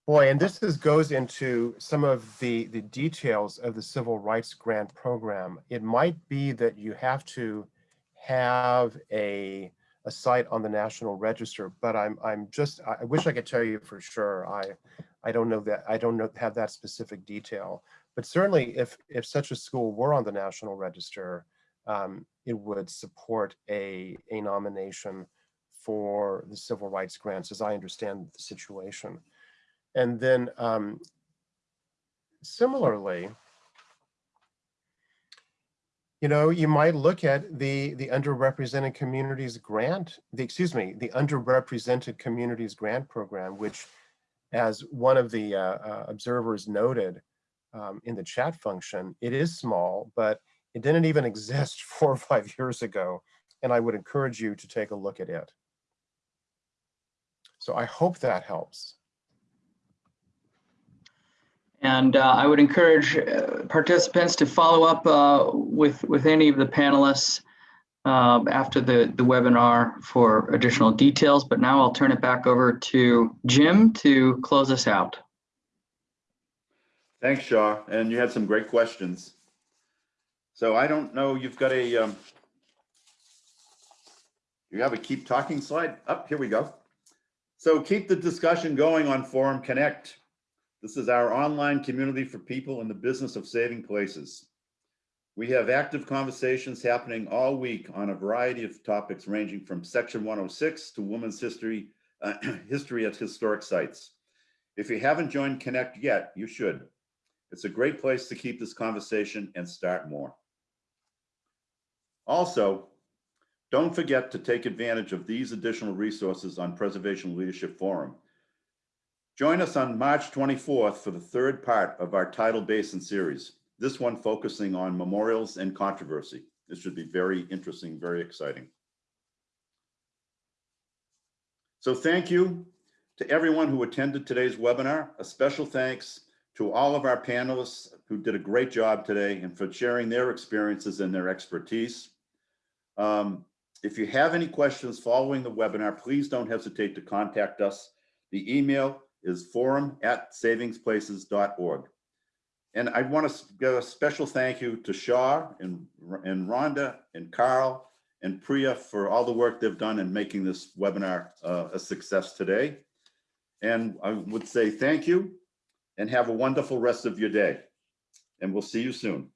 [SPEAKER 2] Boy, and this is, goes into some of the, the details of the Civil Rights Grant Program. It might be that you have to have a, a site on the National Register, but I'm, I'm just, I wish I could tell you for sure. I, I don't know that, I don't know, have that specific detail. But certainly if, if such a school were on the National Register, um, it would support a, a nomination for the civil rights grants, as I understand the situation. And then um, similarly, you know, you might look at the the underrepresented communities grant, the excuse me, the underrepresented communities grant program, which, as one of the uh, uh, observers noted um, in the chat function, it is small, but it didn't even exist four or five years ago, and I would encourage you to take a look at it. So I hope that helps.
[SPEAKER 6] And uh, I would encourage uh, participants to follow up uh, with, with any of the panelists uh, after the, the webinar for additional details. But now I'll turn it back over to Jim to close us out.
[SPEAKER 1] Thanks, Shaw. And you had some great questions. So I don't know, you've got a, um, you have a keep talking slide? Up, oh, here we go. So keep the discussion going on Forum Connect. This is our online community for people in the business of saving places. We have active conversations happening all week on a variety of topics ranging from Section 106 to women's history, uh, history at historic sites. If you haven't joined Connect yet, you should. It's a great place to keep this conversation and start more. Also, don't forget to take advantage of these additional resources on Preservation Leadership Forum. Join us on March 24th for the third part of our Tidal Basin series, this one focusing on memorials and controversy. This should be very interesting, very exciting. So thank you to everyone who attended today's webinar. A special thanks to all of our panelists who did a great job today and for sharing their experiences and their expertise. Um, If you have any questions following the webinar, please don't hesitate to contact us. The email is forum at forum@savingsplaces.org. And I want to give a special thank you to Shaw and, and Rhonda and Carl and Priya for all the work they've done in making this webinar uh, a success today. And I would say thank you and have a wonderful rest of your day. And we'll see you soon.